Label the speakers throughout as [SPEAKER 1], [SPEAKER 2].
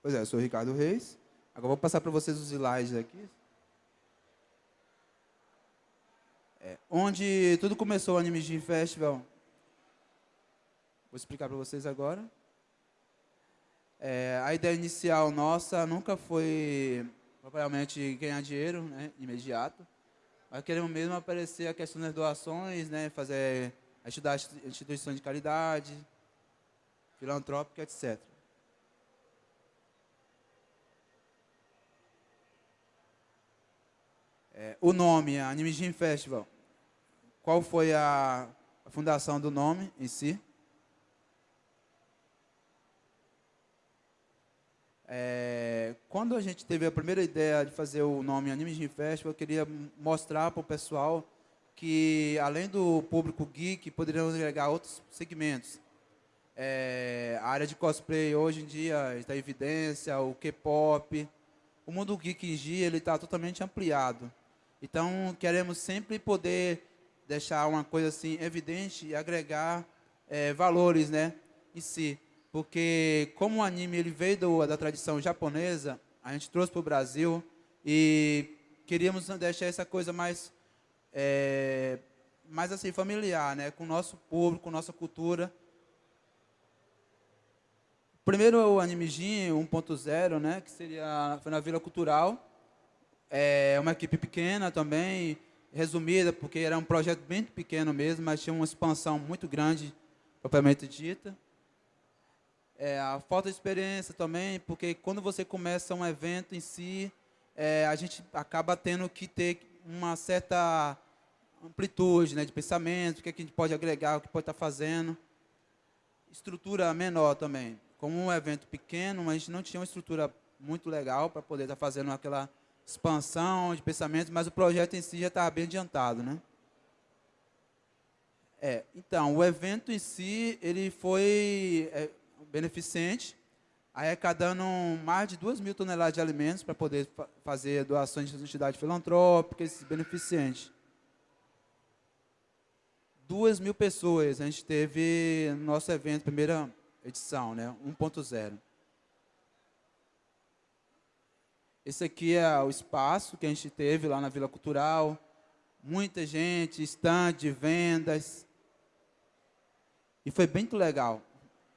[SPEAKER 1] Pois é, eu sou o Ricardo Reis. Agora vou passar para vocês os slides aqui. É, onde tudo começou o Anime Gym Festival. Vou explicar para vocês agora. É, a ideia inicial nossa nunca foi propriamente ganhar dinheiro né, imediato, mas queremos mesmo aparecer a questão das doações, né, fazer, ajudar instituições de caridade, filantrópica, etc. É, o nome, Anime Gym Festival. Qual foi a, a fundação do nome em si? É, quando a gente teve a primeira ideia de fazer o nome Anime Gym Festival, eu queria mostrar para o pessoal que, além do público geek, poderiam agregar outros segmentos. É, a área de cosplay hoje em dia está em evidência, o K-pop. O mundo geek em dia está totalmente ampliado. Então, queremos sempre poder deixar uma coisa assim evidente e agregar é, valores né, em si porque como o anime ele veio do, da tradição japonesa, a gente trouxe para o Brasil e queríamos deixar essa coisa mais, é, mais assim, familiar, né? com o nosso público, com nossa cultura. Primeiro o Anime Gym 1.0, né? que seria, foi na Vila Cultural, é uma equipe pequena também, resumida, porque era um projeto bem pequeno mesmo, mas tinha uma expansão muito grande, propriamente dita. É, a falta de experiência também, porque quando você começa um evento em si, é, a gente acaba tendo que ter uma certa amplitude né, de pensamento, o que, é que a gente pode agregar, o que pode estar fazendo. Estrutura menor também. Como um evento pequeno, a gente não tinha uma estrutura muito legal para poder estar fazendo aquela expansão de pensamento, mas o projeto em si já estava bem adiantado. Né? É, então, o evento em si, ele foi... É, beneficente, arrecadando mais de 2 mil toneladas de alimentos para poder fa fazer doações de entidades filantrópicas beneficentes. 2 mil pessoas a gente teve no nosso evento, primeira edição, né, 1.0. Esse aqui é o espaço que a gente teve lá na Vila Cultural. Muita gente, estande, vendas. E foi bem legal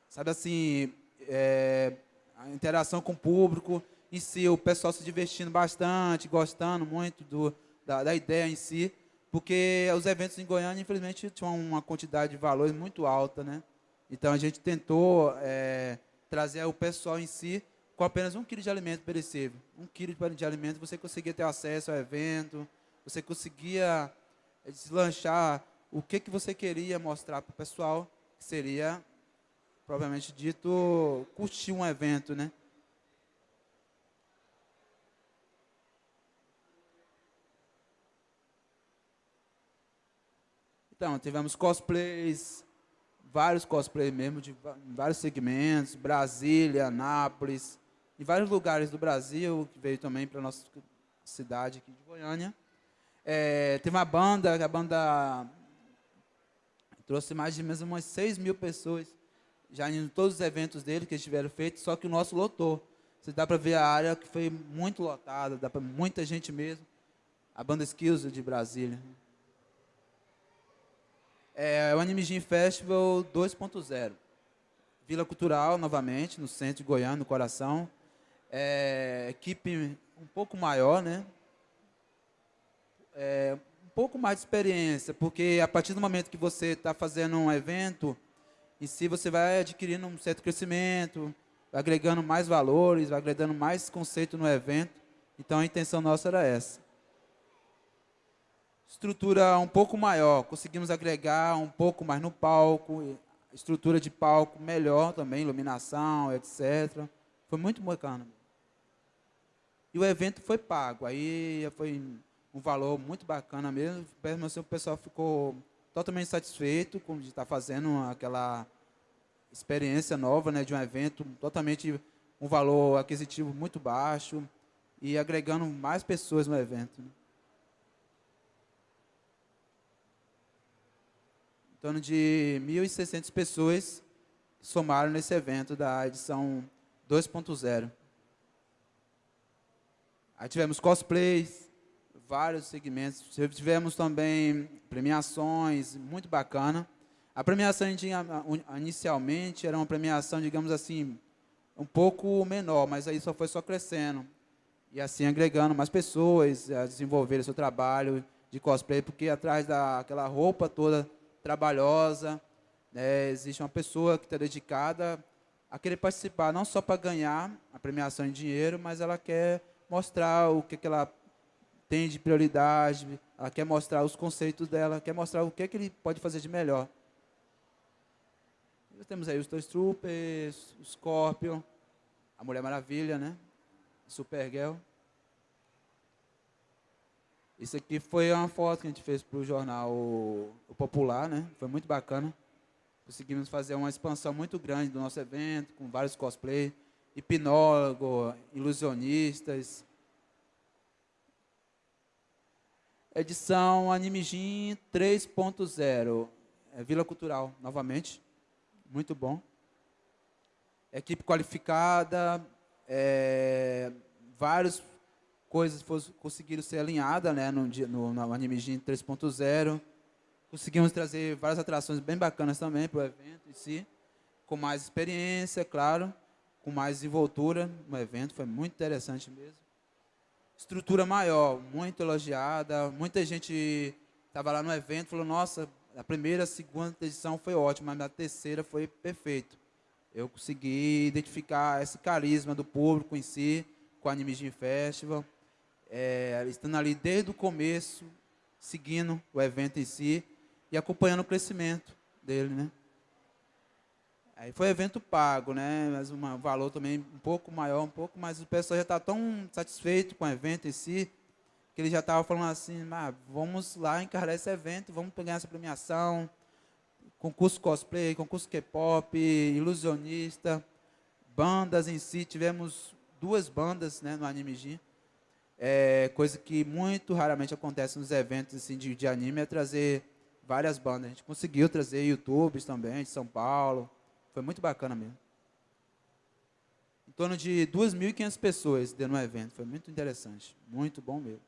[SPEAKER 1] sabe assim, é, a interação com o público em si, o pessoal se divertindo bastante, gostando muito do, da, da ideia em si, porque os eventos em Goiânia, infelizmente, tinham uma quantidade de valores muito alta, né? Então, a gente tentou é, trazer o pessoal em si com apenas um quilo de alimento perecível. Um quilo de alimento, você conseguia ter acesso ao evento, você conseguia deslanchar o que, que você queria mostrar para o pessoal, que seria propriamente dito, curtir um evento, né? Então, tivemos cosplays, vários cosplays mesmo, de vários segmentos, Brasília, Nápoles, em vários lugares do Brasil, que veio também para a nossa cidade aqui de Goiânia. É, uma banda, a banda trouxe mais de mesmo umas 6 mil pessoas já em todos os eventos dele que eles tiveram feito, só que o nosso lotou. Você dá para ver a área que foi muito lotada, dá para muita gente mesmo. A banda Skills de Brasília. É o Anime Gym Festival 2.0. Vila Cultural, novamente, no centro de Goiânia, no coração. É, equipe um pouco maior, né? É, um pouco mais de experiência, porque a partir do momento que você está fazendo um evento, e se você vai adquirindo um certo crescimento, agregando mais valores, agregando mais conceito no evento. Então a intenção nossa era essa. Estrutura um pouco maior, conseguimos agregar um pouco mais no palco, estrutura de palco melhor também, iluminação, etc. Foi muito bacana. E o evento foi pago, aí foi um valor muito bacana mesmo, assim, o pessoal ficou totalmente satisfeito com de estar fazendo aquela experiência nova né, de um evento, totalmente um valor aquisitivo muito baixo e agregando mais pessoas no evento. Né. Em torno de 1.600 pessoas somaram nesse evento da edição 2.0. Aí tivemos cosplays, vários segmentos. Tivemos também premiações, muito bacana. A premiação inicialmente era uma premiação, digamos assim, um pouco menor, mas aí só foi só crescendo. E assim agregando mais pessoas a desenvolver o seu trabalho de cosplay, porque atrás daquela roupa toda trabalhosa, né, existe uma pessoa que está dedicada a querer participar, não só para ganhar a premiação em dinheiro, mas ela quer mostrar o que, que ela tem de prioridade, ela quer mostrar os conceitos dela, quer mostrar o que, que ele pode fazer de melhor. Nós temos aí os dois Troopers, o Scorpion, a Mulher Maravilha, né? Supergirl. Isso aqui foi uma foto que a gente fez para o jornal o, Popular, né? Foi muito bacana. Conseguimos fazer uma expansão muito grande do nosso evento, com vários cosplays hipnólogo, ilusionistas. Edição Animijin 3.0. É Vila Cultural, novamente. Muito bom. Equipe qualificada. É, várias coisas conseguiram ser alinhadas né, no, no, no Animijin 3.0. Conseguimos trazer várias atrações bem bacanas também para o evento em si. Com mais experiência, claro com mais desenvoltura no evento, foi muito interessante mesmo. Estrutura maior, muito elogiada, muita gente estava lá no evento falou, nossa, a primeira, a segunda edição foi ótima, mas a terceira foi perfeito. Eu consegui identificar esse carisma do público em si, com a Anime Gym Festival, é, estando ali desde o começo, seguindo o evento em si e acompanhando o crescimento dele, né? Aí foi evento pago, né? Mas um valor também um pouco maior, um pouco, mas o pessoal já está tão satisfeito com o evento em si, que ele já estava falando assim, ah, vamos lá encarar esse evento, vamos pegar essa premiação, concurso cosplay, concurso K-pop, ilusionista, bandas em si, tivemos duas bandas né, no Anime Gym. É, coisa que muito raramente acontece nos eventos assim, de, de anime, é trazer várias bandas. A gente conseguiu trazer youtubers também, de São Paulo, foi muito bacana mesmo. Em torno de 2.500 pessoas dentro do evento. Foi muito interessante. Muito bom mesmo.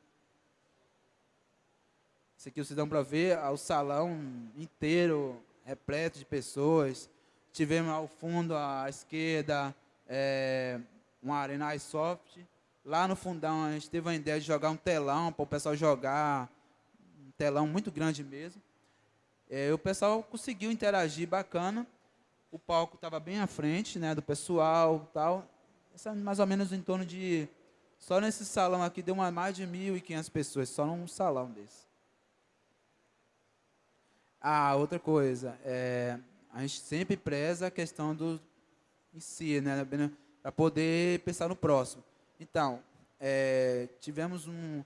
[SPEAKER 1] Isso aqui vocês dão para ver o salão inteiro repleto de pessoas. Tivemos ao fundo, à esquerda, é, uma arena iSoft. Lá no fundão, a gente teve a ideia de jogar um telão para o pessoal jogar. Um telão muito grande mesmo. É, o pessoal conseguiu interagir bacana o palco estava bem à frente né, do pessoal tal. Mais ou menos em torno de... Só nesse salão aqui deu uma, mais de 1.500 pessoas, só num salão desse. Ah, outra coisa, é, a gente sempre preza a questão do em si, né, para poder pensar no próximo. Então, é, tivemos um,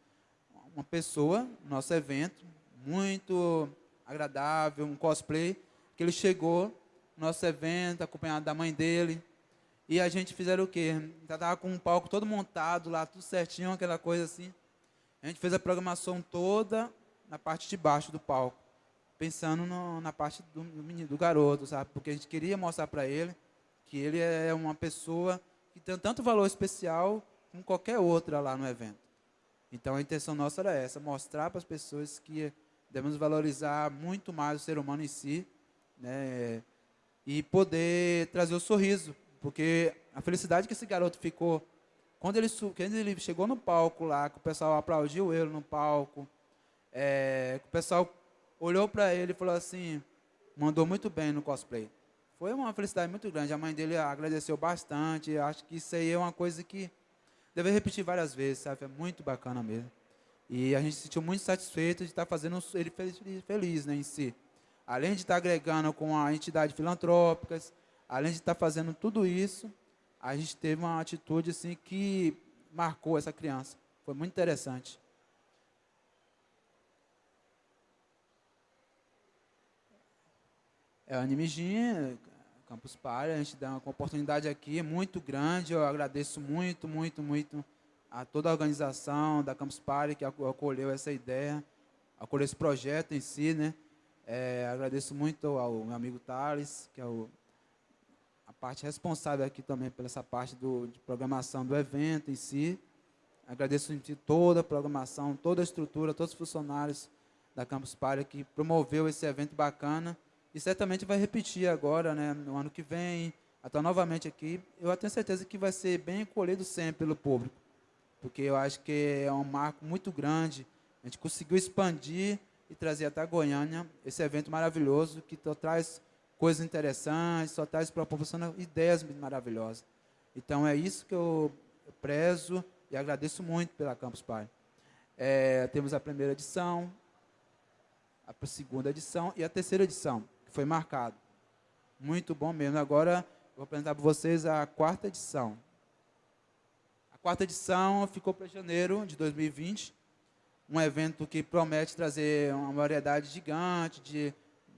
[SPEAKER 1] uma pessoa no nosso evento, muito agradável, um cosplay, que ele chegou nosso evento, acompanhado da mãe dele. E a gente fizeram o quê? Já estava com um palco todo montado lá, tudo certinho, aquela coisa assim. A gente fez a programação toda na parte de baixo do palco, pensando no, na parte do, menino, do garoto, sabe? Porque a gente queria mostrar para ele que ele é uma pessoa que tem tanto valor especial como qualquer outra lá no evento. Então a intenção nossa era essa, mostrar para as pessoas que devemos valorizar muito mais o ser humano em si, né? E poder trazer o sorriso, porque a felicidade que esse garoto ficou quando ele, quando ele chegou no palco lá, que o pessoal aplaudiu ele no palco, é, o pessoal olhou para ele e falou assim, mandou muito bem no cosplay. Foi uma felicidade muito grande. A mãe dele agradeceu bastante. Acho que isso aí é uma coisa que deve repetir várias vezes, sabe? É muito bacana mesmo. E a gente se sentiu muito satisfeito de estar fazendo ele feliz, feliz né, em si além de estar agregando com a entidade filantrópicas, além de estar fazendo tudo isso, a gente teve uma atitude assim que marcou essa criança. Foi muito interessante. É o Animijin, Campus Party, a gente dá uma oportunidade aqui muito grande, eu agradeço muito, muito, muito a toda a organização da Campus Party que acolheu essa ideia, acolheu esse projeto em si, né? É, agradeço muito ao meu amigo Thales, que é o, a parte responsável aqui também pela essa parte do, de programação do evento em si. Agradeço em toda a programação, toda a estrutura, todos os funcionários da Campus Party que promoveu esse evento bacana e certamente vai repetir agora, né, no ano que vem, estar novamente aqui. Eu tenho certeza que vai ser bem acolhido sempre pelo público, porque eu acho que é um marco muito grande. A gente conseguiu expandir e trazer até Goiânia esse evento maravilhoso que traz coisas interessantes, só traz proporciona ideias maravilhosas. Então é isso que eu prezo e agradeço muito pela Campus Party. É, temos a primeira edição, a segunda edição e a terceira edição, que foi marcado. Muito bom mesmo. Agora, vou apresentar para vocês a quarta edição. A quarta edição ficou para janeiro de 2020, um evento que promete trazer uma variedade gigante de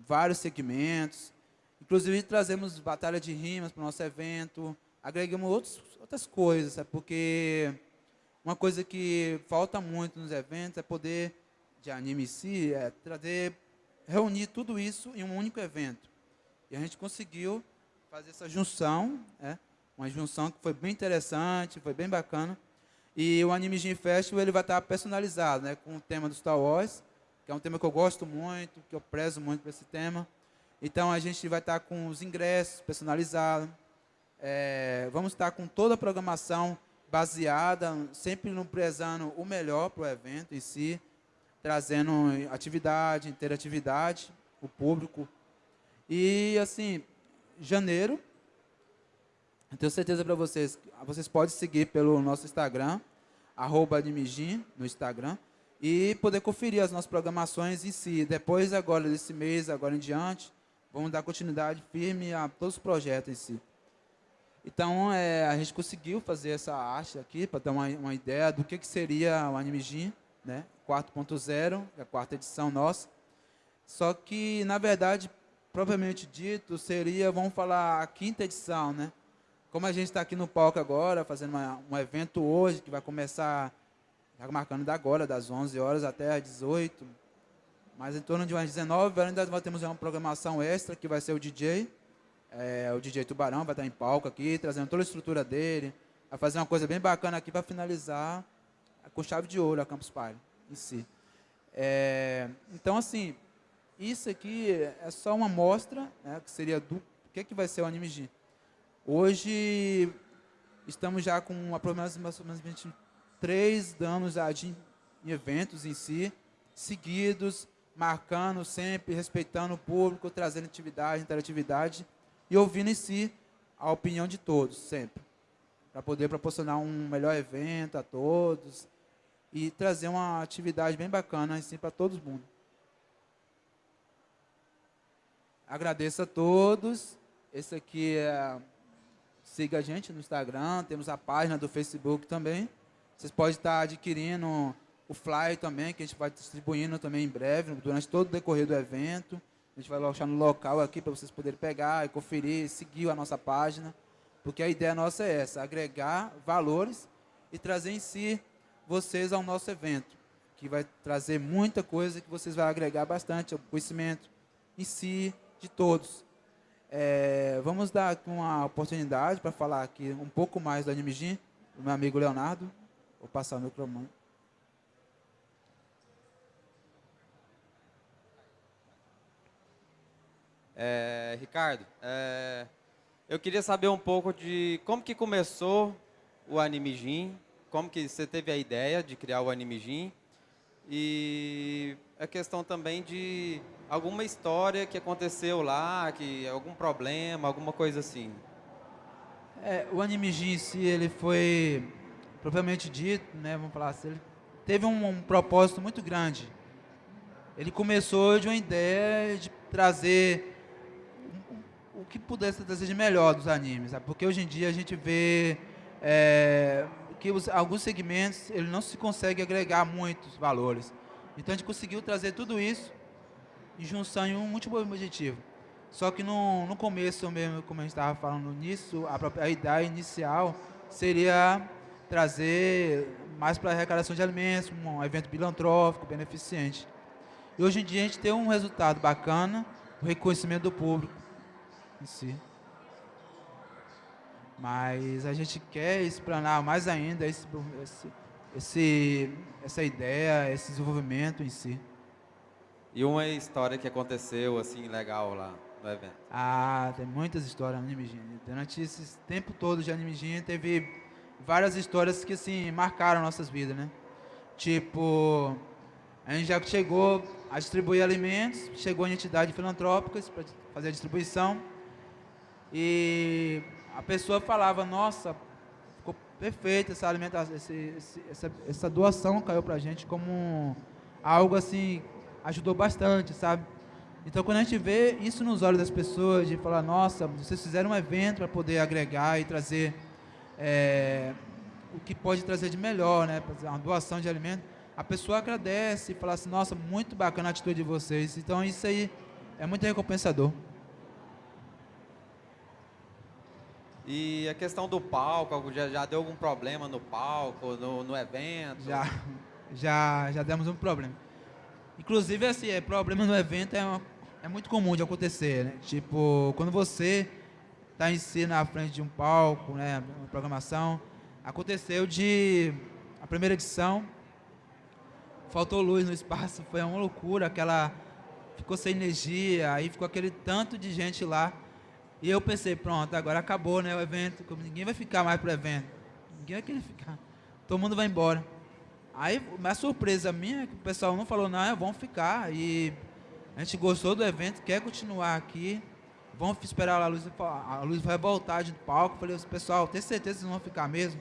[SPEAKER 1] vários segmentos. Inclusive, trazemos batalha de rimas para o nosso evento, agregamos outros, outras coisas, sabe? porque uma coisa que falta muito nos eventos é poder, de anime em si, é trazer, reunir tudo isso em um único evento. E a gente conseguiu fazer essa junção, é, uma junção que foi bem interessante, foi bem bacana. E o Anime Gym Festival ele vai estar personalizado, né, com o tema do Star Wars, que é um tema que eu gosto muito, que eu prezo muito para esse tema. Então a gente vai estar com os ingressos personalizados, é, vamos estar com toda a programação baseada, sempre no prezando o melhor para o evento em si, trazendo atividade, interatividade, o público. E assim, janeiro, eu tenho certeza para vocês, vocês podem seguir pelo nosso Instagram, arroba Admigin, no Instagram, e poder conferir as nossas programações em si. Depois, agora, desse mês, agora em diante, vamos dar continuidade firme a todos os projetos em si. Então, é, a gente conseguiu fazer essa arte aqui, para ter uma, uma, ideia do que, que seria o Anime Gym, né? 4.0, é a quarta edição nossa. Só que, na verdade, propriamente dito, seria, vamos falar, a quinta edição, né? Como a gente está aqui no palco agora, fazendo uma, um evento hoje, que vai começar, está marcando da agora, das 11 horas até às 18, mas em torno de umas 19 horas ainda temos uma programação extra, que vai ser o DJ, é, o DJ Tubarão vai estar em palco aqui, trazendo toda a estrutura dele. Vai fazer uma coisa bem bacana aqui para finalizar com chave de ouro a Campus Party em si. É, então, assim, isso aqui é só uma amostra, né, que seria do que, que vai ser o Anime G. Hoje, estamos já com aproximadamente 23 anos já de, eventos em si, seguidos, marcando sempre, respeitando o público, trazendo atividade, interatividade e ouvindo em si a opinião de todos, sempre. Para poder proporcionar um melhor evento a todos e trazer uma atividade bem bacana assim, para todo mundo. Agradeço a todos. Esse aqui é. Siga a gente no Instagram, temos a página do Facebook também. Vocês podem estar adquirindo o flyer também, que a gente vai distribuindo também em breve, durante todo o decorrer do evento. A gente vai deixar no local aqui para vocês poderem pegar e conferir, seguir a nossa página, porque a ideia nossa é essa, agregar valores e trazer em si vocês ao nosso evento, que vai trazer muita coisa que vocês vão agregar bastante, o conhecimento em si de todos. É, vamos dar uma oportunidade para falar aqui um pouco mais do Animejin, do meu amigo Leonardo. Vou passar o microfone.
[SPEAKER 2] É, Ricardo, é, eu queria saber um pouco de como que começou o Anime Gym, como que você teve a ideia de criar o Anime Gym e a questão também de alguma história que aconteceu lá, que algum problema, alguma coisa assim.
[SPEAKER 1] É, o Anime Gym em si, ele foi propriamente dito, né, vamos falar assim, ele teve um, um propósito muito grande. Ele começou de uma ideia de trazer o que pudesse trazer de melhor dos animes, sabe? porque hoje em dia a gente vê é, que os, alguns segmentos ele não se consegue agregar muitos valores. Então a gente conseguiu trazer tudo isso em junção em um último objetivo. Só que no, no começo mesmo, como a gente estava falando nisso, a, própria, ideia inicial seria trazer mais para a arrecadação de alimentos, um evento filantrópico, beneficente. E hoje em dia a gente tem um resultado bacana, o reconhecimento do público em si. Mas a gente quer explanar mais ainda esse esse, essa ideia, esse desenvolvimento em si.
[SPEAKER 2] E uma história que aconteceu assim legal lá no evento?
[SPEAKER 1] Ah, tem muitas histórias no Anime Genie. Durante esse tempo todo de Anime teve várias histórias que assim marcaram nossas vidas, né? Tipo, a gente já chegou a distribuir alimentos, chegou em entidades filantrópicas para fazer a distribuição e a pessoa falava, nossa, ficou perfeita essa alimentação, esse, esse, essa, essa doação caiu para a gente como algo assim, ajudou bastante, sabe? Então, quando a gente vê isso nos olhos das pessoas, de falar, nossa, vocês fizeram um evento para poder agregar e trazer é, o que pode trazer de melhor, né? Uma doação de alimento. A pessoa agradece e fala assim, nossa, muito bacana a atitude de vocês. Então, isso aí é muito recompensador.
[SPEAKER 2] E a questão do palco, já, já deu algum problema no palco, no, no evento?
[SPEAKER 1] Já, já, já demos um problema. Inclusive, assim, é, problema no evento é, uma, é muito comum de acontecer, né? Tipo, quando você está em si na frente de um palco, né, uma programação, aconteceu de a primeira edição faltou luz no espaço, foi uma loucura, aquela ficou sem energia, aí ficou aquele tanto de gente lá. E eu pensei, pronto, agora acabou, né, o evento, ninguém vai ficar mais pro evento. Ninguém vai querer ficar. Todo mundo vai embora. Aí, a surpresa minha é que o pessoal não falou, não, vamos ficar. E a gente gostou do evento, quer continuar aqui. Vamos esperar a luz, a luz vai voltar de palco. Falei, pessoal, tem certeza que vocês vão ficar mesmo?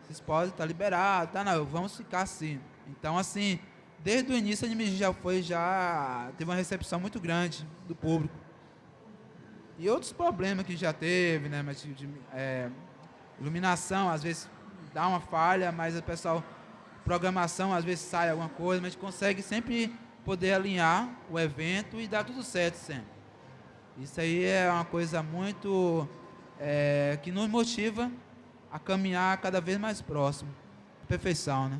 [SPEAKER 1] Vocês podem, tá liberado, tá não, vamos ficar assim. Então, assim, desde o início a anime já foi, já teve uma recepção muito grande do público. E outros problemas que já teve, né, mas de, de é, iluminação, às vezes dá uma falha, mas o pessoal programação, às vezes sai alguma coisa, mas a gente consegue sempre poder alinhar o evento e dar tudo certo sempre. Isso aí é uma coisa muito é, que nos motiva a caminhar cada vez mais próximo perfeição, né?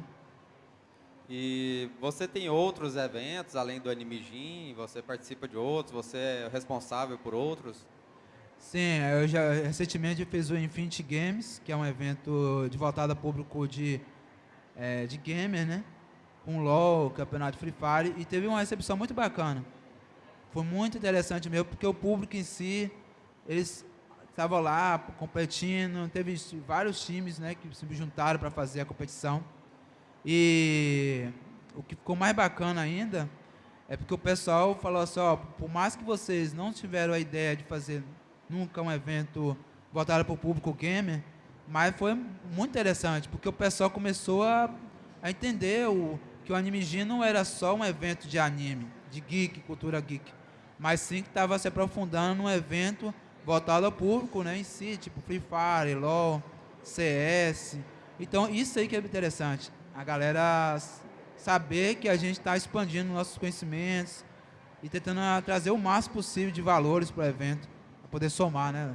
[SPEAKER 2] E você tem outros eventos além do Anime Gym? Você participa de outros? Você é responsável por outros?
[SPEAKER 1] Sim, eu já recentemente fiz o Infinity Games, que é um evento de voltado a público de é, de gamer, né? Com LoL, campeonato Free Fire, e teve uma recepção muito bacana. Foi muito interessante mesmo, porque o público em si, eles estavam lá competindo, teve vários times né, que se juntaram para fazer a competição. E o que ficou mais bacana ainda é porque o pessoal falou assim, ó, por mais que vocês não tiveram a ideia de fazer nunca um evento voltado para o público gamer, mas foi muito interessante, porque o pessoal começou a, a entender o, que o Anime Gym não era só um evento de anime, de geek, cultura geek, mas sim que estava se aprofundando num evento voltado ao público né, em si, tipo Free Fire, LoL, CS. Então, isso aí que é interessante. A galera saber que a gente está expandindo nossos conhecimentos e tentando trazer o máximo possível de valores para o evento, para poder somar, né?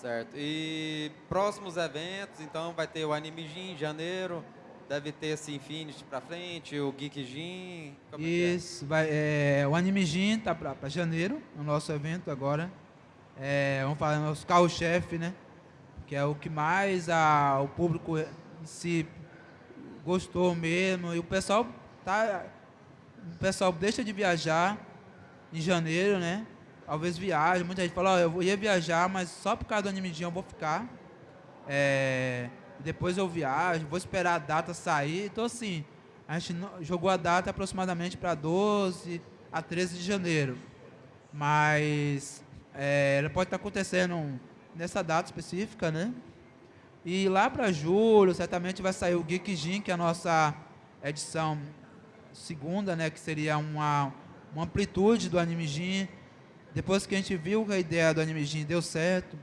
[SPEAKER 2] Certo. E próximos eventos, então vai ter o Anime Gym em janeiro, deve ter esse Infinity para frente, o Geek.
[SPEAKER 1] Como é é? Isso, é? vai, é, o Anime Gym tá para janeiro, o nosso evento agora. É, vamos falar nosso carro-chefe, né? Que é o que mais a, o público si gostou mesmo. E o pessoal tá. O pessoal deixa de viajar em janeiro, né? Talvez viaje. Muita gente fala, oh, eu ia viajar, mas só por causa do Anime eu vou ficar. É, depois eu viajo, vou esperar a data sair. Então, assim, a gente jogou a data aproximadamente para 12 a 13 de janeiro. Mas é, ela pode estar acontecendo nessa data específica, né? E lá para julho, certamente vai sair o Geek Gym, que é a nossa edição segunda, né? Que seria uma, uma amplitude do Anime Gym depois que a gente viu que a ideia do Anime deu certo,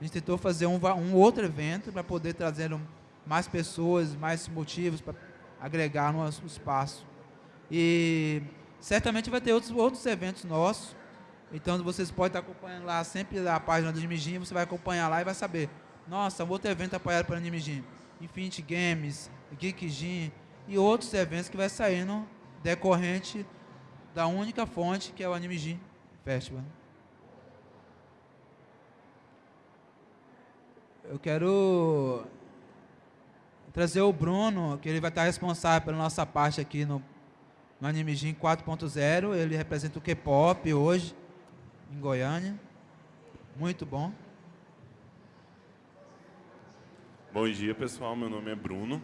[SPEAKER 1] a gente tentou fazer um, um outro evento para poder trazer mais pessoas, mais motivos para agregar no espaço. E certamente vai ter outros, outros eventos nossos. Então vocês podem estar acompanhando lá sempre a página do Anime você vai acompanhar lá e vai saber. Nossa, um outro evento apoiado pelo Anime Gym. Infinity Games, Geek e outros eventos que vai saindo decorrente da única fonte que é o Anime. Festival. Eu quero trazer o Bruno, que ele vai estar responsável pela nossa parte aqui no, no Anime Gym 4.0. Ele representa o K-pop hoje, em Goiânia. Muito bom.
[SPEAKER 3] Bom dia, pessoal. Meu nome é Bruno.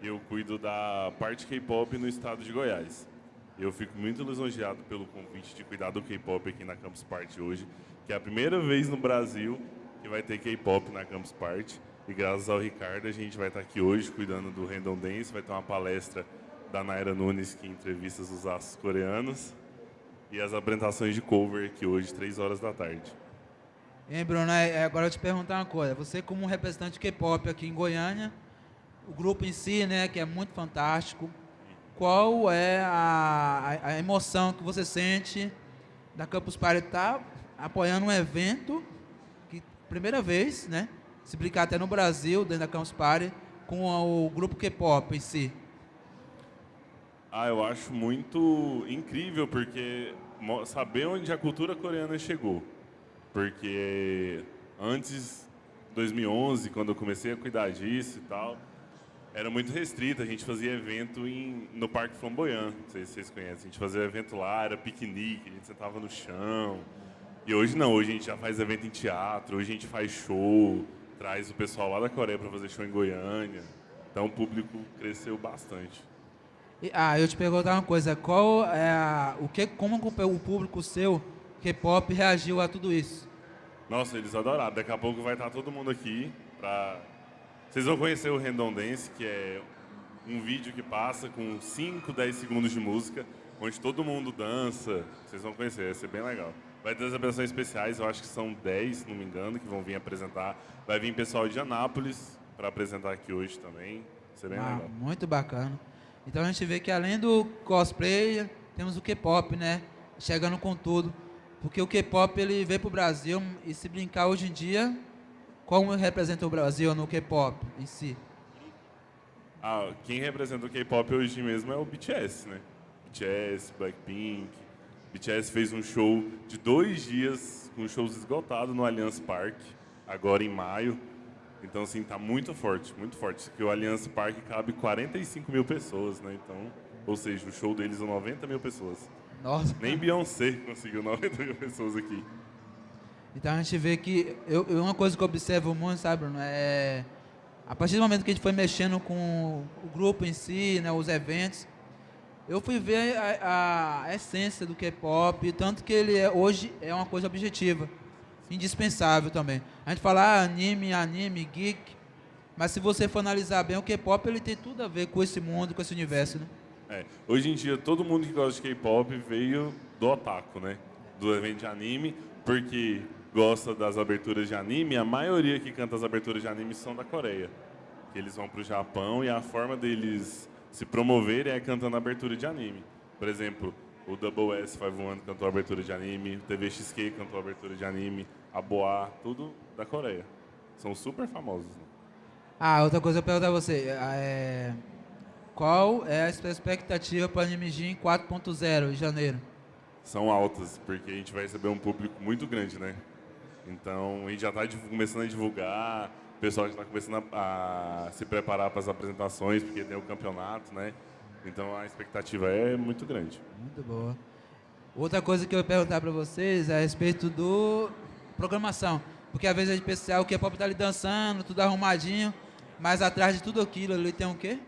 [SPEAKER 3] Eu cuido da parte K-pop no estado de Goiás. Eu fico muito lisonjeado pelo convite de cuidar do K-pop aqui na Campus Party hoje, que é a primeira vez no Brasil que vai ter K-pop na Campus Party. E graças ao Ricardo, a gente vai estar aqui hoje cuidando do Random Dance. Vai ter uma palestra da Naira Nunes, que entrevista os astros coreanos. E as apresentações de cover aqui hoje, 3 horas da tarde.
[SPEAKER 1] Hein, Bruno, é, é, agora eu te perguntar uma coisa. Você como representante K-pop aqui em Goiânia, o grupo em si, né, que é muito fantástico, qual é a, a, emoção que você sente da Campus Party estar tá apoiando um evento que, primeira vez, né, se brincar até no Brasil, dentro da Campus Party, com o grupo K-pop em si?
[SPEAKER 3] Ah, eu acho muito incrível, porque saber onde a cultura coreana chegou. Porque antes, 2011, quando eu comecei a cuidar disso e tal, era muito restrito. A gente fazia evento em, no Parque Flamboyant, não sei se vocês conhecem. A gente fazia evento lá, era piquenique, a gente sentava no chão. E hoje não, hoje a gente já faz evento em teatro, hoje a gente faz show, traz o pessoal lá da Coreia para fazer show em Goiânia. Então o público cresceu bastante.
[SPEAKER 1] Ah, eu te perguntar uma coisa, qual é a, o que, como o público seu, K-pop, reagiu a tudo isso?
[SPEAKER 3] Nossa, eles adoraram. Daqui a pouco vai estar todo mundo aqui para vocês vão conhecer o Random Dance, que é um vídeo que passa com 5, 10 segundos de música, onde todo mundo dança. Vocês vão conhecer, vai ser bem legal. Vai ter as apresentações especiais, eu acho que são 10, se não me engano, que vão vir apresentar. Vai vir pessoal de Anápolis para apresentar aqui hoje também. Vai ser bem ah, legal.
[SPEAKER 1] Muito bacana. Então a gente vê que além do cosplay, temos o K-pop, né? Chegando com tudo. Porque o K-pop ele veio para o Brasil e se brincar hoje em dia, como representa o Brasil no K-pop em si?
[SPEAKER 3] Ah, quem representa o K-pop hoje mesmo é o BTS, né? BTS, Blackpink. BTS fez um show de dois dias com shows esgotados no Allianz Parque, agora em maio. Então, assim, tá muito forte, muito forte. Porque o Allianz Parque cabe 45 mil pessoas, né? Então, ou seja, o show deles são 90 mil pessoas.
[SPEAKER 1] Nossa.
[SPEAKER 3] Nem Beyoncé conseguiu 90 mil pessoas aqui.
[SPEAKER 1] Então a gente vê que. Eu, uma coisa que eu observo muito, sabe, Bruno? É. A partir do momento que a gente foi mexendo com o grupo em si, né, os eventos, eu fui ver a, a, essência do K-pop, tanto que ele é, hoje é uma coisa objetiva indispensável também. A gente fala ah, anime, anime, geek, mas se você for analisar bem, o K-pop ele tem tudo a ver com esse mundo, com esse universo, né?
[SPEAKER 3] É, hoje em dia, todo mundo que gosta de K-pop veio do otaku, né? Do evento de anime, porque gosta das aberturas de anime, a maioria que canta as aberturas de anime são da Coreia. Eles vão para o Japão e a forma deles se promoverem é cantando abertura de anime. Por exemplo, o Double S 51 cantou a abertura de anime, o TVXQ cantou abertura de anime, a Boa, tudo da Coreia. São super famosos. Né?
[SPEAKER 1] Ah, outra coisa eu pergunto a você. É... Qual é a expectativa para o Anime Gym 4.0 em janeiro?
[SPEAKER 3] São altas, porque a gente vai receber um público muito grande, né? Então, a gente já está começando a divulgar, o pessoal já está começando a, a se preparar para as apresentações, porque tem o campeonato, né? Então, a expectativa é muito grande.
[SPEAKER 1] Muito boa. Outra coisa que eu ia perguntar para vocês é a respeito do programação. Porque às vezes a gente pensa, ah, o K-pop está ali dançando, tudo arrumadinho, mas atrás de tudo aquilo ali tem o quê?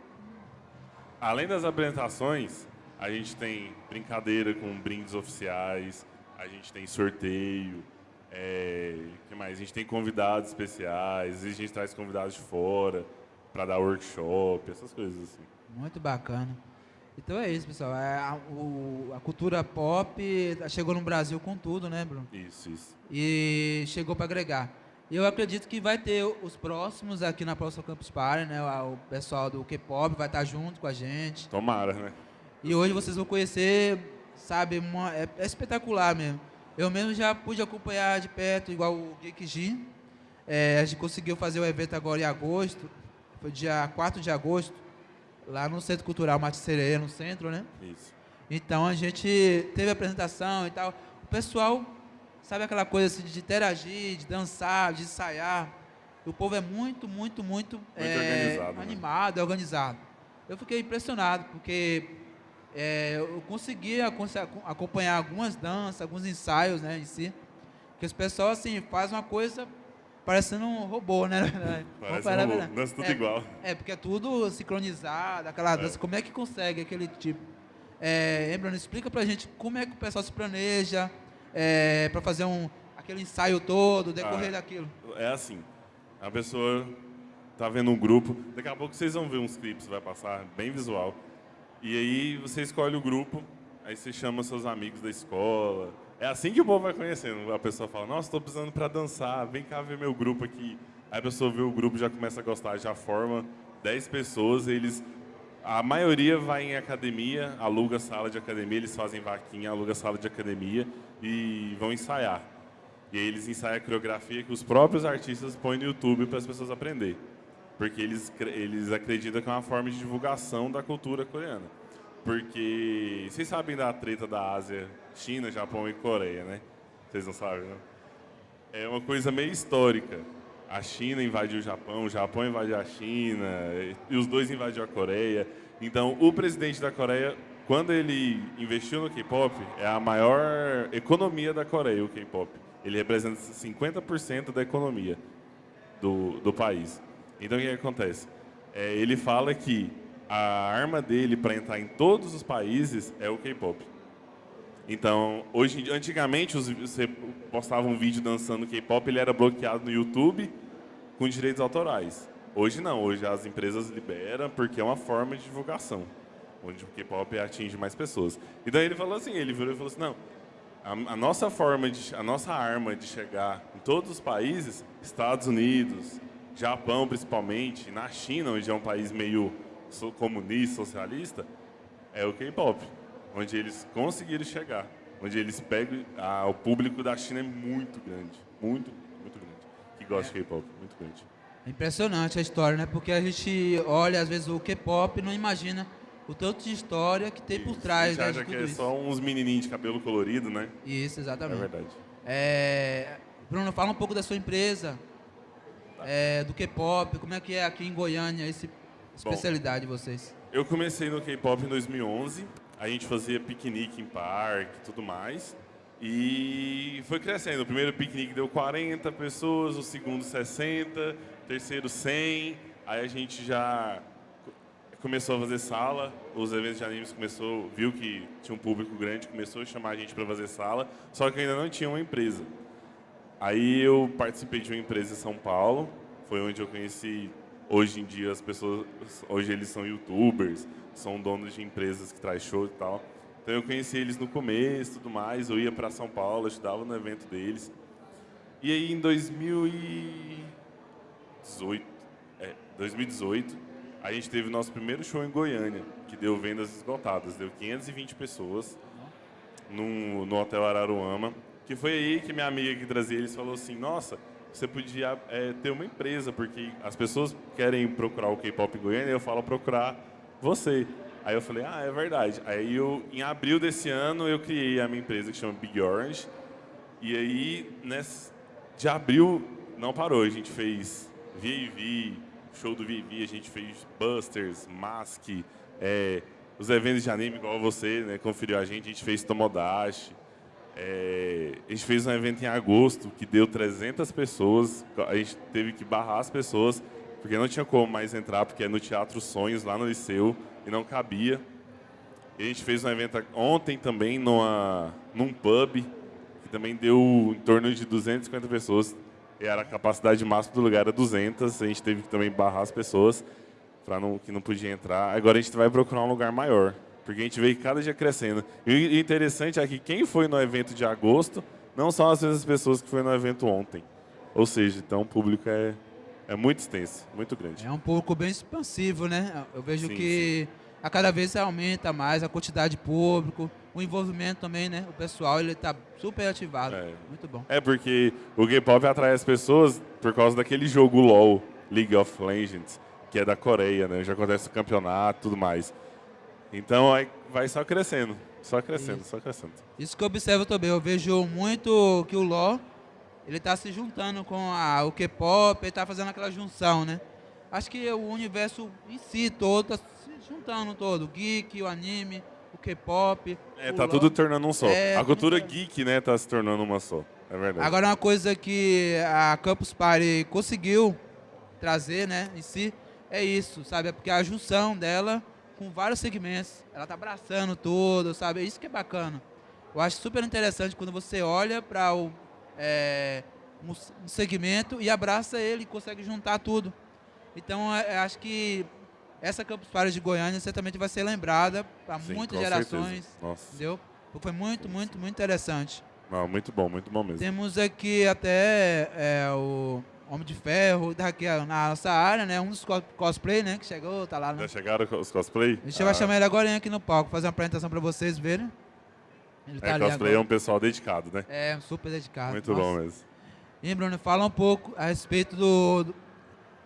[SPEAKER 3] Além das apresentações, a gente tem brincadeira com brindes oficiais, a gente tem sorteio, é, que mais? A gente tem convidados especiais, a gente traz convidados de fora para dar workshop, essas coisas assim.
[SPEAKER 1] Muito bacana. Então é isso, pessoal. É, a, o, a, cultura pop chegou no Brasil com tudo, né, Bruno?
[SPEAKER 3] Isso, isso.
[SPEAKER 1] E chegou para agregar. Eu acredito que vai ter os próximos aqui na próxima Campus Party, né? O pessoal do K-pop vai estar junto com a gente.
[SPEAKER 3] Tomara, né?
[SPEAKER 1] E hoje vocês vão conhecer, sabe, uma, é, é espetacular mesmo. Eu mesmo já pude acompanhar de perto, igual o Geek G. É, a gente conseguiu fazer o evento agora em agosto, foi dia 4 de agosto, lá no Centro Cultural Mate Sereia, no centro, né?
[SPEAKER 3] Isso.
[SPEAKER 1] Então a gente teve a apresentação e tal. O pessoal, sabe aquela coisa assim, de interagir, de dançar, de ensaiar. o povo é muito, muito, muito,
[SPEAKER 3] Muito
[SPEAKER 1] é,
[SPEAKER 3] organizado, né?
[SPEAKER 1] animado, é organizado. Eu fiquei impressionado, porque é, eu conseguia conse- acompanhar algumas danças, alguns ensaios né, em si, que os pessoal assim, faz uma coisa parecendo um robô, né?
[SPEAKER 3] Parece um robô, dança tudo
[SPEAKER 1] É,
[SPEAKER 3] igual.
[SPEAKER 1] É, porque é tudo sincronizado, aquela dança. Como é que consegue aquele tipo? É, Embrano, explica pra gente como é que o pessoal se planeja é, para fazer um, aquele ensaio todo, decorrer
[SPEAKER 3] Ah.
[SPEAKER 1] daquilo.
[SPEAKER 3] É assim, a pessoa tá vendo um grupo, daqui a pouco vocês vão ver uns clipes, vai passar, bem visual. E aí você escolhe o grupo, aí você chama seus amigos da escola. É assim que o povo vai conhecendo. A pessoa fala, nossa, estou precisando para dançar, vem cá ver meu grupo aqui. Aí a pessoa vê o grupo, já começa a gostar, já forma 10 pessoas, eles... A maioria vai em academia, aluga sala de academia, eles fazem vaquinha, aluga sala de academia e vão ensaiar. E aí eles ensaiam a coreografia que os próprios artistas põem no YouTube para as pessoas aprenderem. Porque eles, eles acreditam que é uma forma de divulgação da cultura coreana. Porque vocês sabem da treta da Ásia, China, Japão e Coreia, né? Vocês não sabem, né? É uma coisa meio histórica. A China invadiu o Japão, o Japão invadiu a China, e os dois invadiram a Coreia. Então, o presidente da Coreia, quando ele investiu no K-pop, é a maior economia da Coreia, o K-pop. Ele representa 50% da economia do, do país. Então, o que, acontece? É, ele fala que a arma dele para entrar em todos os países é o K-pop. Então, hoje, antigamente, os- você postava um vídeo dançando K-pop, ele era bloqueado no YouTube com direitos autorais. Hoje não, hoje as empresas liberam porque é uma forma de divulgação, onde o K-pop atinge mais pessoas. E daí ele falou assim, ele virou e falou assim, não, a, a nossa forma, de, a nossa arma de chegar em todos os países, Estados Unidos, Japão principalmente, na China, onde é um país meio comunista, socialista, é o K-pop, onde eles conseguiram chegar, onde eles pegam, ah, o público da China é muito grande, muito, muito grande, que gosta de K-pop, muito grande.
[SPEAKER 1] É impressionante a história, né? Porque a gente olha, às vezes, o K-pop e não imagina o tanto de história que tem por
[SPEAKER 3] Isso,
[SPEAKER 1] trás
[SPEAKER 3] a
[SPEAKER 1] né,
[SPEAKER 3] acha que é
[SPEAKER 1] isso.
[SPEAKER 3] só uns menininhos de cabelo colorido, né?
[SPEAKER 1] Isso,
[SPEAKER 3] É
[SPEAKER 1] exatamente.
[SPEAKER 3] verdade.
[SPEAKER 1] É, Bruno, fala um pouco da sua empresa, é, do K-pop, como é que é aqui em Goiânia, essa especialidade de vocês?
[SPEAKER 3] Eu comecei no K-pop em 2011. A gente fazia piquenique em parque e tudo mais. E foi crescendo. O primeiro piquenique deu 40 pessoas, o segundo 60, o terceiro 100. Aí a gente já co- começou a fazer sala. Os eventos de animes começou, viu que tinha um público grande, começou a chamar a gente para fazer sala. Só que ainda não tinha uma empresa. Aí eu participei de uma empresa em São Paulo, foi onde eu conheci hoje em dia as pessoas, hoje eles são youtubers, são donos de empresas que traz show e tal. Então eu conheci eles no começo, e tudo mais, eu ia para São Paulo, ajudava no evento deles. E aí em 2018, é, 2018, a gente teve o nosso primeiro show em Goiânia, que deu vendas esgotadas, deu 520 pessoas no, no Hotel Araruama, que foi aí que minha amiga que trazia eles falou assim, nossa, você podia é, ter uma empresa, porque as pessoas querem procurar o K-pop Goiânia, eu falo procurar você. Aí eu falei, ah, é verdade. Aí eu, em abril desse ano, eu criei a minha empresa que chama Big Orange. E aí, nesse, de abril, não parou. A gente fez VIV, show do VIV, a gente fez Busters, Mask, é, os eventos de anime, igual você, né, conferiu a gente, a gente fez Tomodachi. É, a gente fez um evento em agosto que deu 300 pessoas. A gente teve que barrar as pessoas, porque não tinha como mais entrar, porque é no Teatro Sonhos, lá no Liceu, e não cabia. E a gente fez um evento ontem também numa, num pub, que também deu em torno de 250 pessoas. E era a capacidade máxima do lugar era 200. A gente teve que também barrar as pessoas para não que não podia entrar. Agora a gente vai procurar um lugar maior, porque a gente vê cada dia crescendo. E o interessante é que quem foi no evento de agosto não são as mesmas pessoas que foi no evento ontem. Ou seja, então o público é é muito extenso, muito grande.
[SPEAKER 1] É um pouco bem expansivo, né? Eu vejo
[SPEAKER 3] Sim,
[SPEAKER 1] que a cada vez aumenta mais a quantidade de público, o envolvimento também, né? O pessoal, ele tá super ativado.
[SPEAKER 3] É.
[SPEAKER 1] Muito bom.
[SPEAKER 3] É porque o K-pop atrai as pessoas por causa daquele jogo LoL, League of Legends, que é da Coreia, né? Já acontece o campeonato, tudo mais. Então vai só crescendo, só crescendo, só crescendo.
[SPEAKER 1] Isso que eu observo também. Eu vejo muito que o LoL ele está se juntando com a, o K-pop, ele está fazendo aquela junção, né? Acho que o universo em si todo está se juntando todo, o geek, o anime, o K-pop.
[SPEAKER 3] É, tá
[SPEAKER 1] LOL.
[SPEAKER 3] tudo tornando um só.
[SPEAKER 1] É,
[SPEAKER 3] a cultura
[SPEAKER 1] tudo-
[SPEAKER 3] geek, né, tá se tornando uma só. É verdade.
[SPEAKER 1] Agora uma coisa que a Campus Party conseguiu trazer, né, em si, é isso, sabe? É porque a junção dela com vários segmentos, ela tá abraçando tudo, sabe? É isso que é bacana. Eu acho super interessante quando você olha para o é, um, segmento e abraça ele e consegue juntar tudo. Então, é, eu acho que essa Campus Party de Goiânia certamente vai ser lembrada para muitas gerações, entendeu? Foi muito, muito, muito interessante.
[SPEAKER 3] Não, muito bom, muito bom mesmo.
[SPEAKER 1] Temos aqui até é, o Homem de Ferro, daqui a- na nossa área, né? Um dos co- cosplay, né? Que chegou, tá lá. Né?
[SPEAKER 3] Já chegaram os cosplay?
[SPEAKER 1] A gente vai chamar ele agora aqui no palco, fazer uma apresentação para vocês verem. Ele tá
[SPEAKER 3] É, cosplay é um pessoal dedicado, né?
[SPEAKER 1] É, super dedicado.
[SPEAKER 3] muito
[SPEAKER 1] Nossa.
[SPEAKER 3] bom mesmo.
[SPEAKER 1] E Bruno, fala um pouco a respeito do, do-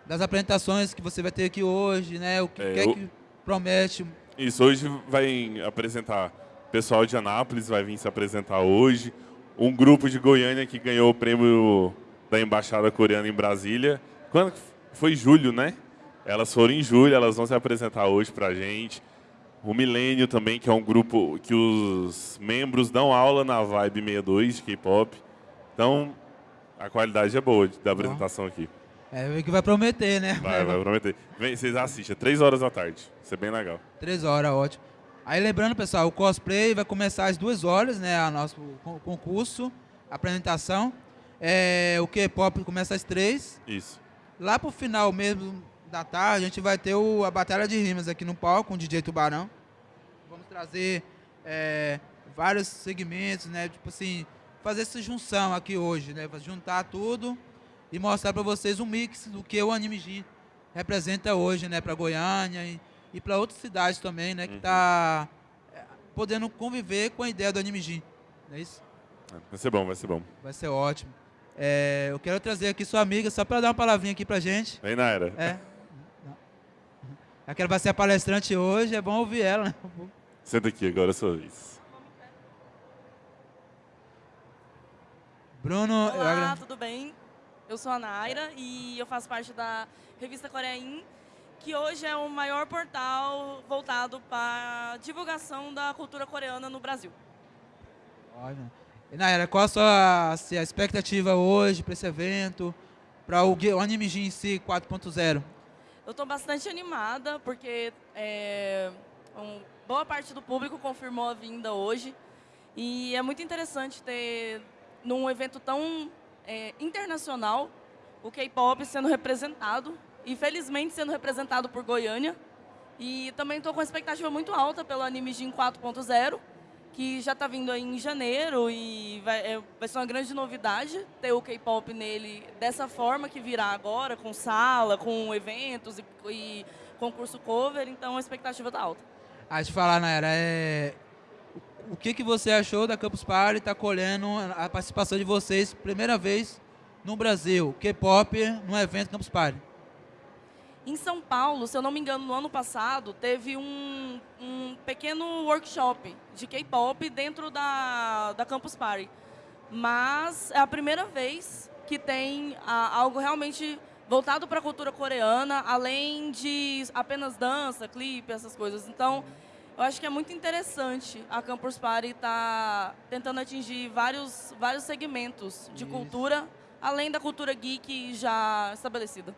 [SPEAKER 1] das apresentações que você vai ter aqui hoje, né? O que,
[SPEAKER 3] É,
[SPEAKER 1] que é
[SPEAKER 3] eu-
[SPEAKER 1] que promete.
[SPEAKER 3] Isso, hoje vai apresentar o pessoal de Anápolis, vai vir se apresentar hoje. Um grupo de Goiânia que ganhou o prêmio da Embaixada Coreana em Brasília. Quando foi julho, né? Elas foram em julho, elas vão se apresentar hoje pra gente. O Milênio também, que é um grupo que os membros dão aula na Vibe 62 de K-pop. Então, a qualidade é boa da apresentação aqui.
[SPEAKER 1] É que vai prometer, né?
[SPEAKER 3] Vai, vai prometer. Vem, vocês assistem, três horas da tarde. Isso é bem legal.
[SPEAKER 1] Três horas, ótimo. Aí lembrando, pessoal, o cosplay vai começar às duas horas, né? O nosso con- concurso, apresentação. É, o K-pop começa às três.
[SPEAKER 3] Isso.
[SPEAKER 1] Lá pro final mesmo da tarde, a gente vai ter o- a Batalha de Rimas aqui no palco com o DJ Tubarão. Vamos trazer é, vários segmentos, né? Tipo assim, fazer essa junção aqui hoje, né? Juntar tudo e mostrar para vocês um mix do que o Anime Gin representa hoje, né? Para Goiânia e, e para outras cidades também, né? Que tá é, podendo conviver com a ideia do Anime Gin. Não é isso?
[SPEAKER 3] Vai ser bom, vai ser bom.
[SPEAKER 1] Vai ser ótimo. É, eu quero trazer aqui sua amiga, só para dar uma palavrinha aqui pra gente.
[SPEAKER 3] Vem, Naira.
[SPEAKER 1] É. Aquela vai ser a palestrante hoje, é bom ouvir ela, né?
[SPEAKER 3] Senta aqui, agora é sua vez.
[SPEAKER 1] Bruno, eu
[SPEAKER 4] Olá,
[SPEAKER 1] agra-
[SPEAKER 4] tudo bem? Eu sou a Naira e eu faço parte da revista Coreain, que hoje é o maior portal voltado para divulgação da cultura coreana no Brasil.
[SPEAKER 1] Ótimo. E Naira, qual a sua assim, a expectativa hoje para esse evento, para o, o Anime Gin em si 4.0?
[SPEAKER 4] Eu estou bastante animada porque é, um- boa parte do público confirmou a vinda hoje. E é muito interessante ter num evento tão é, internacional o K-pop sendo representado e felizmente sendo representado por Goiânia. E também estou com expectativa muito alta pelo Anime Gin 4.0 que já está vindo aí em janeiro e vai, é, vai ser uma grande novidade ter o K-pop nele dessa forma que virá agora, com sala, com eventos e, e concurso cover, então a expectativa está alta.
[SPEAKER 1] Ah, te falar, Naira, é... o que, que você achou da Campus Party estar colhendo a participação de vocês, primeira vez no Brasil, K-pop no evento Campus Party?
[SPEAKER 4] Em São Paulo, se eu não me engano, no ano passado, teve um, um pequeno workshop de K-pop dentro da, da Campus Party. Mas é a primeira vez que tem ah, algo realmente voltado para a cultura coreana, além de apenas dança, clipe, essas coisas. Então, eu acho que é muito interessante a Campus Party estar tentando atingir vários, vários segmentos de
[SPEAKER 1] Isso.
[SPEAKER 4] cultura, além da cultura geek já estabelecida.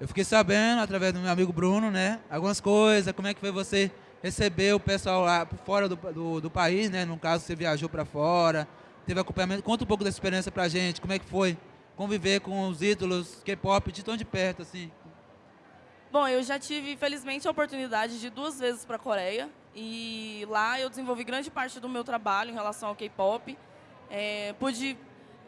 [SPEAKER 1] Eu fiquei sabendo, através do meu amigo Bruno, né? Algumas coisas, como é que foi você receber o pessoal lá fora do, do, do país, né? No caso, você viajou para fora, teve acompanhamento. Conta um pouco da experiência pra gente, como é que foi conviver com os ídolos K-pop de tão de perto, assim.
[SPEAKER 4] Bom, eu já tive, felizmente, a oportunidade de duas vezes para a Coreia. E lá eu desenvolvi grande parte do meu trabalho em relação ao K-pop. É, pude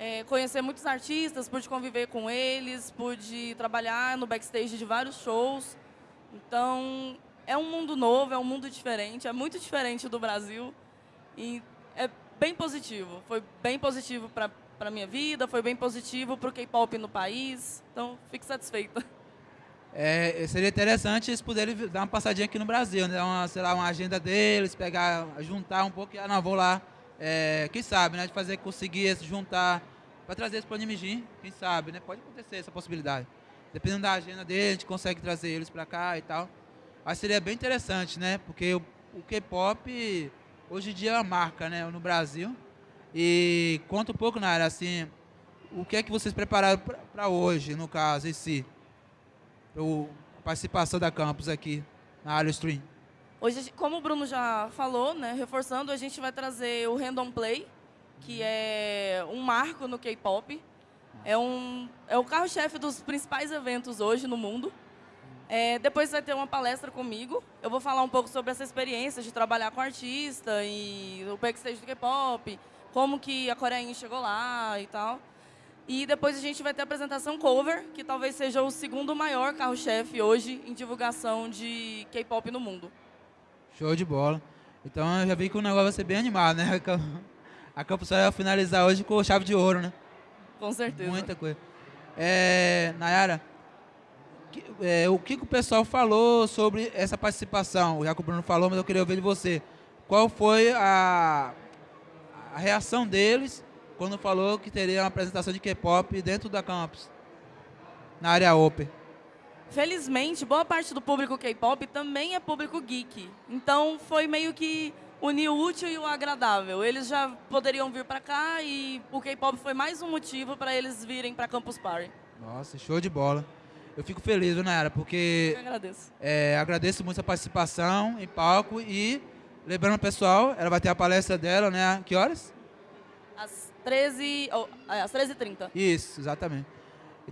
[SPEAKER 4] é, conhecer muitos artistas, pude conviver com eles, pude trabalhar no backstage de vários shows. Então, é um mundo novo, é um mundo diferente, é muito diferente do Brasil. E é bem positivo. Foi bem positivo para a minha vida, foi bem positivo para o K-pop no país. Então, fico satisfeita.
[SPEAKER 1] É, seria interessante eles poderem vi- dar uma passadinha aqui no Brasil, né? Uma, sei lá, uma agenda deles, pegar, juntar um pouco e, ah, não, vou lá. É, quem sabe, né? De fazer, conseguir se juntar para trazer eles para o quem sabe, né? Pode acontecer essa possibilidade. Dependendo da agenda dele, a gente consegue trazer eles para cá e tal. Mas seria bem interessante, né? Porque o, o K-pop hoje em dia é uma marca, né? No Brasil. E conta um pouco, Nara, assim, o que é que vocês prepararam para hoje, no caso, em si? A participação da campus aqui na área stream.
[SPEAKER 4] Hoje, como o Bruno já falou, né, reforçando, a gente vai trazer o Random Play, que é um marco no K-pop. É, um, é o carro-chefe dos principais eventos hoje no mundo. É, depois vai ter uma palestra comigo. Eu vou falar um pouco sobre essa experiência de trabalhar com artista e o backstage do K-pop, como que a Coreinha chegou lá e tal. E depois a gente vai ter a apresentação cover, que talvez seja o segundo maior carro-chefe hoje em divulgação de K-pop no mundo.
[SPEAKER 1] Show de bola. Então eu já vi que o negócio vai ser bem animado, né? A Campus vai finalizar hoje com chave de ouro, né?
[SPEAKER 4] Com certeza.
[SPEAKER 1] Muita coisa. É, Nayara, que, é, o que, que, o pessoal falou sobre essa participação? Já que o Bruno falou, mas eu queria ouvir de você. Qual foi a, a reação deles quando falou que teria uma apresentação de K-pop dentro da campus, na área Open?
[SPEAKER 4] Felizmente, boa parte do público K-pop também é público geek. Então, foi meio que unir o útil e o agradável. Eles já poderiam vir para cá e o K-pop foi mais um motivo para eles virem para Campus Party.
[SPEAKER 1] Nossa, show de bola. Eu fico feliz, Nayara, porque...
[SPEAKER 4] Eu agradeço.
[SPEAKER 1] É, agradeço muito a participação em palco e, lembrando o pessoal, ela vai ter a palestra dela, né? Que horas?
[SPEAKER 4] Às 13 oh, às 13h30.
[SPEAKER 1] Isso, exatamente.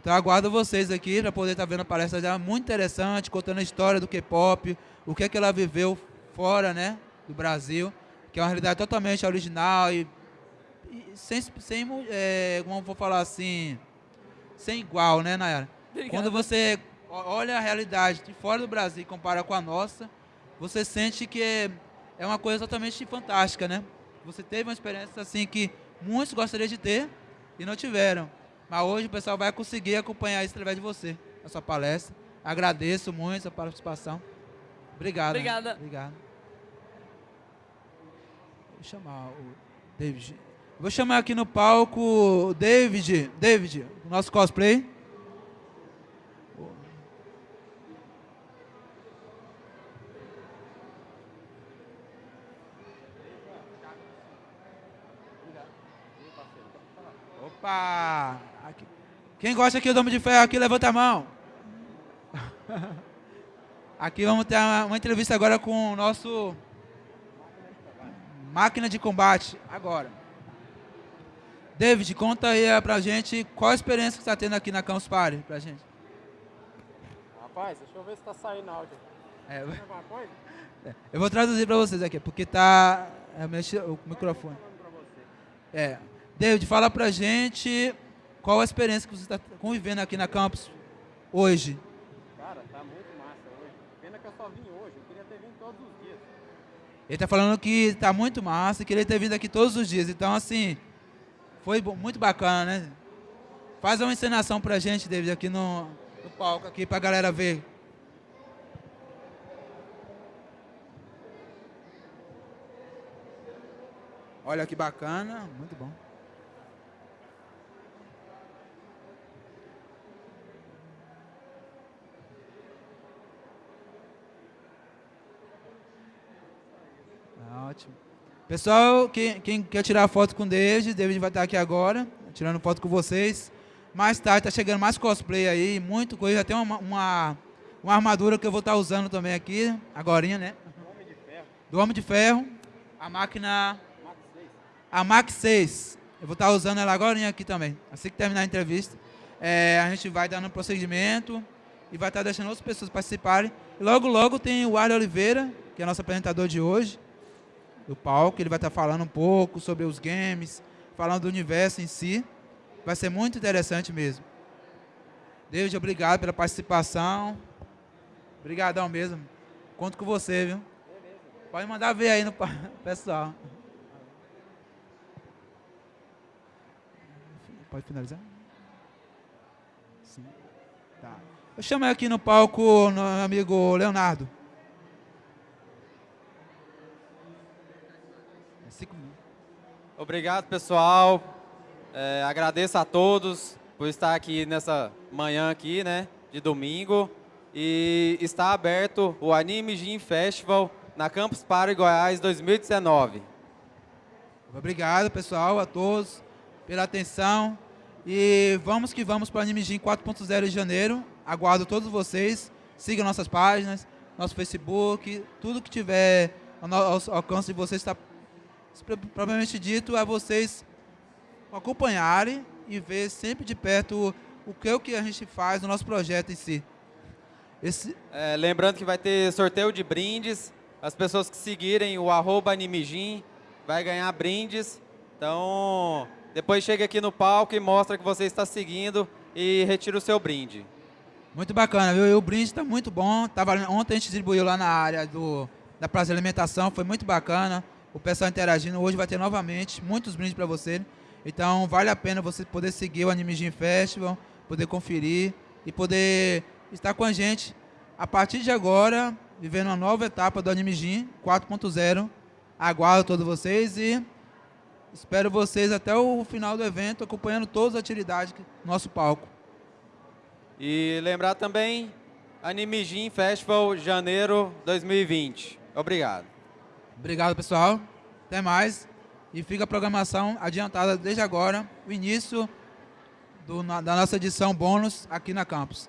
[SPEAKER 1] Então aguardo vocês aqui para poder estar tá vendo a palestra dela, muito interessante, contando a história do K-pop, o que é que ela viveu fora, né, do Brasil, que é uma realidade totalmente original e, e sem, sem é, como vou falar assim, sem igual, né, Nayara? Obrigada. Quando você olha a realidade de fora do Brasil e compara com a nossa, você sente que é, é uma coisa totalmente fantástica, né? Você teve uma experiência assim que muitos gostariam de ter e não tiveram. Mas hoje o pessoal vai conseguir acompanhar isso através de você, a sua palestra. Agradeço muito a participação. Obrigado.
[SPEAKER 4] Obrigada.
[SPEAKER 1] Né? Obrigado. Vou chamar o David. Vou chamar aqui no palco o David. David, o nosso cosplay. Opa! Aqui. Quem gosta aqui do Homem de Ferro aqui, levanta a mão. Aqui vamos ter uma, uma entrevista agora com o nosso máquina de combate. Agora. David, conta aí eh, pra gente qual a experiência que você está tendo aqui na Campus Party pra gente.
[SPEAKER 5] Rapaz, deixa eu ver se está saindo áudio. É,
[SPEAKER 1] é, eu vou traduzir para vocês aqui, porque tá é, o microfone. É, David, fala pra gente qual a experiência que você está convivendo aqui na campus hoje.
[SPEAKER 5] Cara, tá muito massa hoje. Pena que eu só vim hoje, eu queria ter vindo todos os dias.
[SPEAKER 1] Ele está falando que tá muito massa e queria ter vindo aqui todos os dias. Então, assim, foi muito bacana, né? Faz uma encenação pra gente, David, aqui no, no palco, aqui pra galera ver. Olha que bacana, muito bom. Ótimo. Pessoal, quem, quem, quer tirar foto com o David, David vai estar aqui agora, tirando foto com vocês. Mais tarde está chegando mais cosplay aí, muito coisa. Tem uma, uma, uma, armadura que eu vou estar usando também aqui, agora, né?
[SPEAKER 5] Do Homem de Ferro.
[SPEAKER 1] A máquina... Max 6. A Max 6. Eu vou estar usando ela agora aqui também. Assim que terminar a entrevista. É, a gente vai dando um procedimento e vai estar deixando outras pessoas participarem. E logo, logo tem o Arley Oliveira, que é nosso apresentador de hoje do palco. Ele vai estar falando um pouco sobre os games, falando do universo em si. Vai ser muito interessante mesmo. David, obrigado pela participação. Obrigadão mesmo. Conto com você, viu? Pode mandar ver aí no pessoal. Pode finalizar? Sim. Tá. Eu chamei aqui no palco o meu amigo Leonardo.
[SPEAKER 2] Obrigado, pessoal. É, agradeço a todos por estar aqui nessa manhã aqui, né, de domingo. E está aberto o Anime Gym Festival na Campus Party Goiás 2019.
[SPEAKER 1] Obrigado, pessoal, a todos pela atenção. E vamos que vamos para o Anime Gym 4.0 de janeiro. Aguardo todos vocês. Sigam nossas páginas, nosso Facebook, tudo que tiver ao alcance de vocês está propriamente dito é vocês acompanharem e ver sempre de perto o, o que, o que a gente faz no nosso projeto em si.
[SPEAKER 2] Esse... É, lembrando que vai ter sorteio de brindes. As pessoas que seguirem o arroba Animijin vai ganhar brindes. Então, depois chega aqui no palco e mostra que você está seguindo e retira o seu brinde.
[SPEAKER 1] Muito bacana, viu? E o brinde está muito bom. Tava, ontem a gente distribuiu lá na área do, da praça de alimentação, foi muito bacana. O pessoal interagindo. Hoje vai ter novamente muitos brindes para você. Então, vale a pena você poder seguir o Anime Gym Festival, poder conferir e poder estar com a gente a partir de agora, vivendo uma nova etapa do Anime Gym 4.0. Aguardo todos vocês e espero vocês até o final do evento, acompanhando todas as atividades do nosso palco.
[SPEAKER 2] E lembrar também, Anime Gym Festival, janeiro 2020. Obrigado.
[SPEAKER 1] Obrigado, pessoal. Até mais. E fica a programação adiantada desde agora, o início do, da nossa edição bônus aqui na campus.